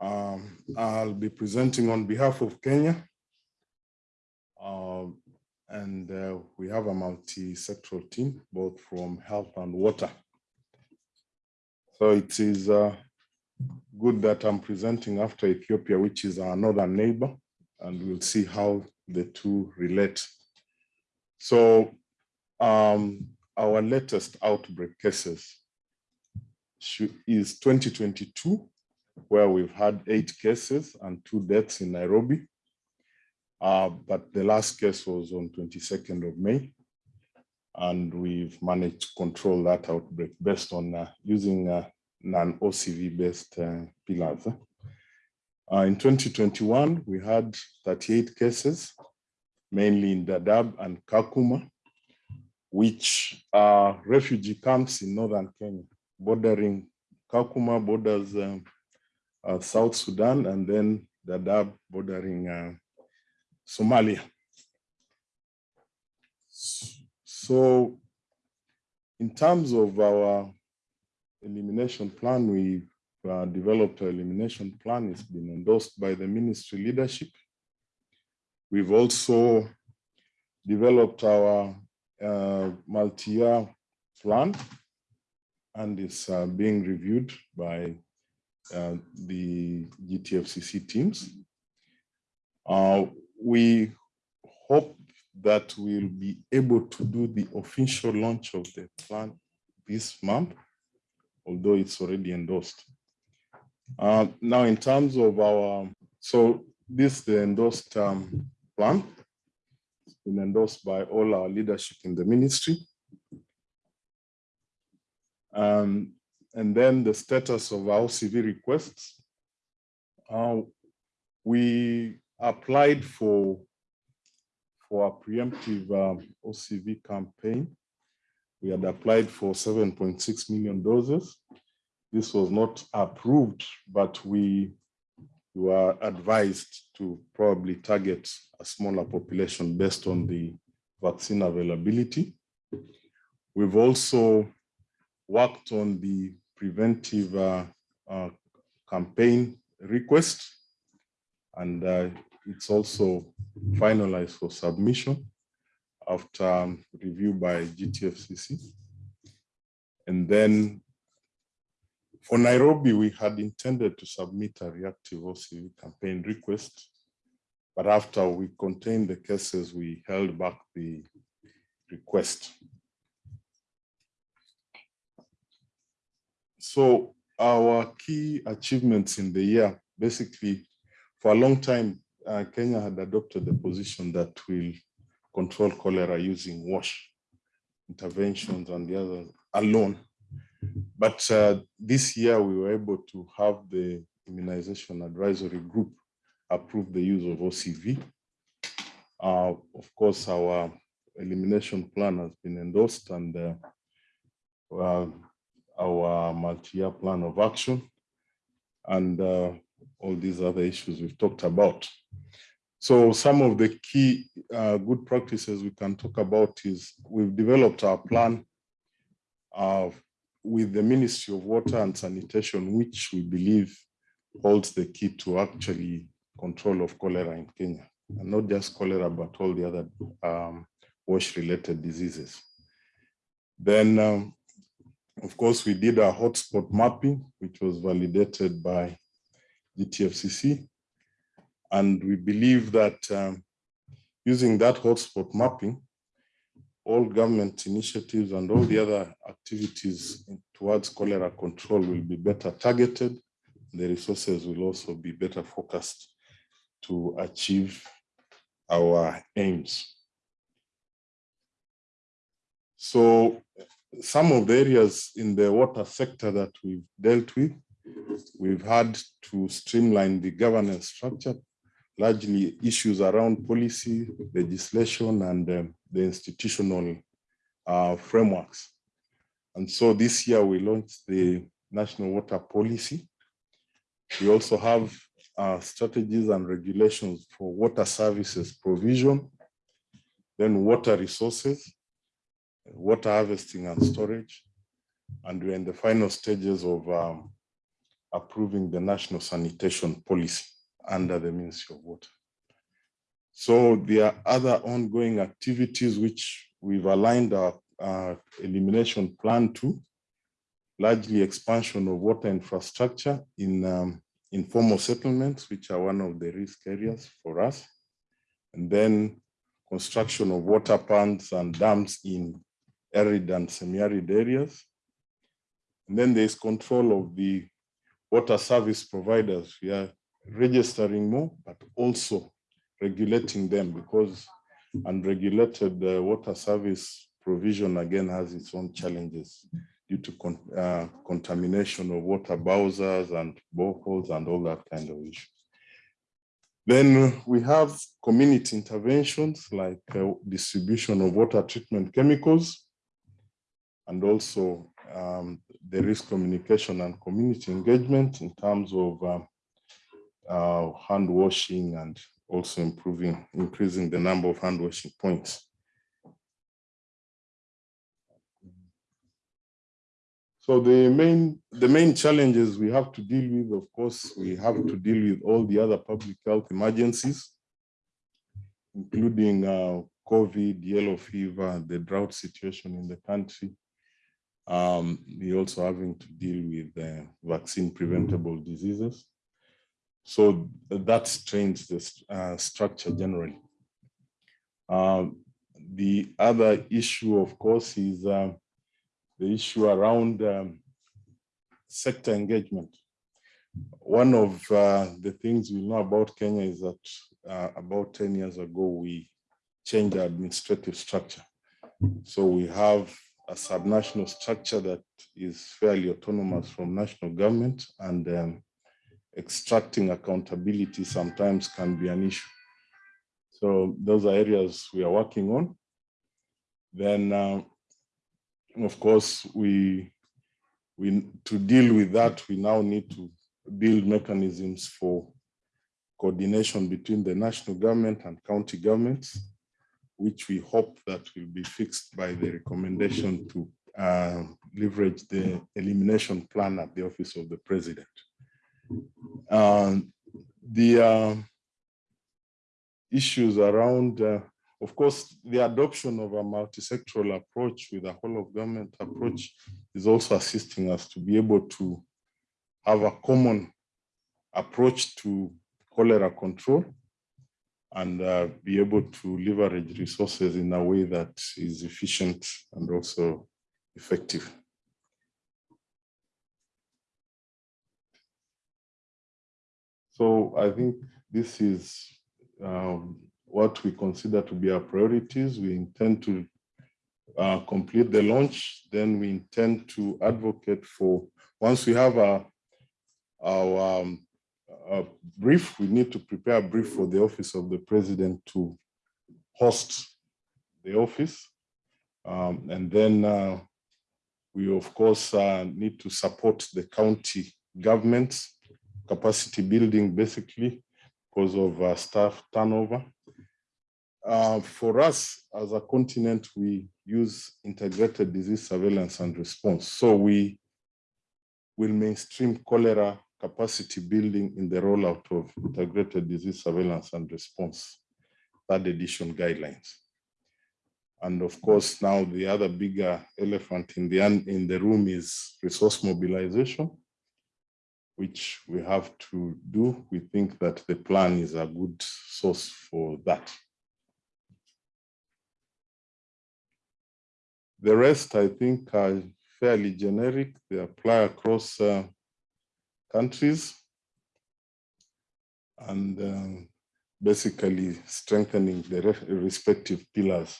Um, I'll be presenting on behalf of Kenya. Um, and uh, we have a multi-sectoral team, both from health and water. So it is uh, good that I'm presenting after Ethiopia, which is our northern neighbor, and we'll see how the two relate. So um, our latest outbreak cases is 2022, where we've had eight cases and two deaths in Nairobi. Uh, but the last case was on 22nd of May. And we've managed to control that outbreak based on uh, using uh, non-OCV based uh, pillars. Uh, in 2021, we had 38 cases, mainly in Dadaab and Kakuma, which are refugee camps in northern Kenya, bordering Kakuma borders um, uh, South Sudan, and then Dadaab bordering uh, Somalia. So in terms of our elimination plan, we uh, developed an elimination plan. It's been endorsed by the ministry leadership. We've also developed our uh, multi-year plan and it's uh, being reviewed by uh, the GTFCC teams. Uh, we hope that we'll be able to do the official launch of the plan this month, although it's already endorsed. Uh, now, in terms of our, so this the endorsed um, plan, it's been endorsed by all our leadership in the ministry. Um, and then the status of our CV requests. Uh, we applied for, for a preemptive um, OCV campaign. We had applied for 7.6 million doses. This was not approved, but we were advised to probably target a smaller population based on the vaccine availability. We've also worked on the preventive uh, uh, campaign request, and uh, it's also finalized for submission after um, review by GTFCC. And then for Nairobi, we had intended to submit a reactive OCV campaign request, but after we contained the cases, we held back the request. So our key achievements in the year, basically, for a long time, uh, Kenya had adopted the position that will control cholera using wash interventions and the other alone. But uh, this year we were able to have the immunization advisory group approve the use of OCV. Uh, of course, our elimination plan has been endorsed and uh, our multi-year plan of action and uh, all these other issues we've talked about. So some of the key uh, good practices we can talk about is we've developed our plan uh, with the Ministry of Water and Sanitation, which we believe holds the key to actually control of cholera in Kenya. And not just cholera, but all the other um, wash-related diseases. Then um, of course, we did a hotspot mapping, which was validated by GTFCC. And we believe that um, using that hotspot mapping, all government initiatives and all the other activities towards cholera control will be better targeted. The resources will also be better focused to achieve our aims. So some of the areas in the water sector that we've dealt with, we've had to streamline the governance structure, largely issues around policy, legislation, and um, the institutional uh, frameworks. And so this year we launched the National Water Policy. We also have uh, strategies and regulations for water services provision, then water resources, water harvesting and storage. And we're in the final stages of um, approving the national sanitation policy under the Ministry of Water. So there are other ongoing activities which we've aligned our elimination plan to, largely expansion of water infrastructure in um, informal settlements, which are one of the risk areas for us. And then construction of water ponds and dams in arid and semi-arid areas. And then there's control of the water service providers. We are registering more, but also regulating them because unregulated uh, water service provision again has its own challenges due to con uh, contamination of water bowsers and boreholes and all that kind of issues. Then we have community interventions like uh, distribution of water treatment chemicals and also um, the risk communication and community engagement in terms of um, uh, hand washing and also improving, increasing the number of hand washing points. So the main, the main challenges we have to deal with, of course, we have to deal with all the other public health emergencies, including uh, COVID, yellow fever, the drought situation in the country. Um, we also having to deal with uh, vaccine preventable diseases. So that strains the uh, structure generally. Um, the other issue, of course, is uh, the issue around um, sector engagement. One of uh, the things we know about Kenya is that uh, about 10 years ago, we changed our administrative structure. So we have a subnational structure that is fairly autonomous from national government and um, extracting accountability sometimes can be an issue. So those are areas we are working on. Then uh, of course, we, we to deal with that, we now need to build mechanisms for coordination between the national government and county governments, which we hope that will be fixed by the recommendation to uh, leverage the elimination plan at the office of the president. Um, the uh, issues around uh, of course, the adoption of a multi-sectoral approach with a whole of government approach is also assisting us to be able to have a common approach to cholera control and uh, be able to leverage resources in a way that is efficient and also effective. So I think this is um, what we consider to be our priorities. We intend to uh, complete the launch. Then we intend to advocate for, once we have a, our um, a brief, we need to prepare a brief for the office of the president to host the office. Um, and then uh, we, of course, uh, need to support the county governments, capacity building, basically, because of uh, staff turnover. Uh, for us as a continent, we use integrated disease surveillance and response. So we will mainstream cholera capacity building in the rollout of integrated disease surveillance and response, third edition guidelines. And of course, now the other bigger elephant in the, in the room is resource mobilization, which we have to do. We think that the plan is a good source for that. The rest, I think, are fairly generic. They apply across uh, countries and um, basically strengthening the respective pillars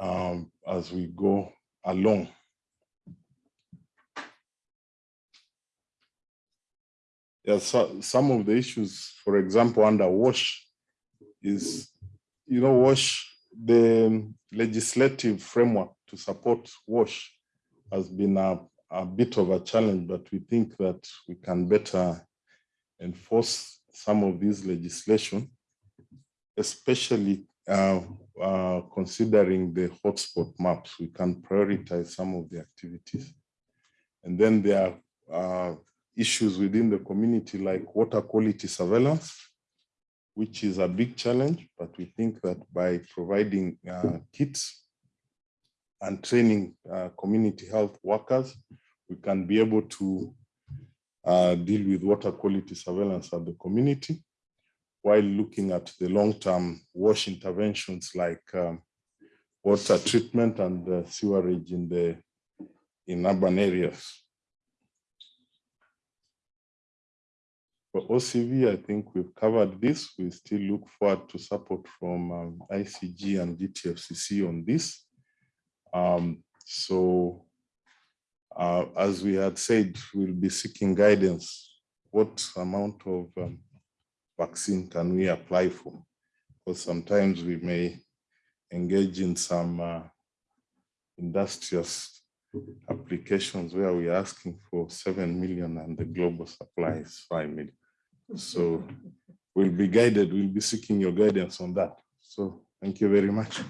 um, as we go along. Yeah, so some of the issues, for example, under WASH is, you know, WASH the legislative framework to support WASH has been a, a bit of a challenge, but we think that we can better enforce some of these legislation, especially uh, uh, considering the hotspot maps, we can prioritize some of the activities. And then there are uh, issues within the community like water quality surveillance, which is a big challenge, but we think that by providing uh, kits and training uh, community health workers, we can be able to uh, deal with water quality surveillance at the community while looking at the long-term wash interventions like um, water treatment and uh, sewerage in the in urban areas. For OCV, I think we've covered this. We still look forward to support from um, ICG and GTFCC on this. Um, so uh, as we had said, we'll be seeking guidance. What amount of um, vaccine can we apply for? Because sometimes we may engage in some uh, industrious applications where we're asking for 7 million and the global supply is 5 million. So we'll be guided, we'll be seeking your guidance on that. So thank you very much.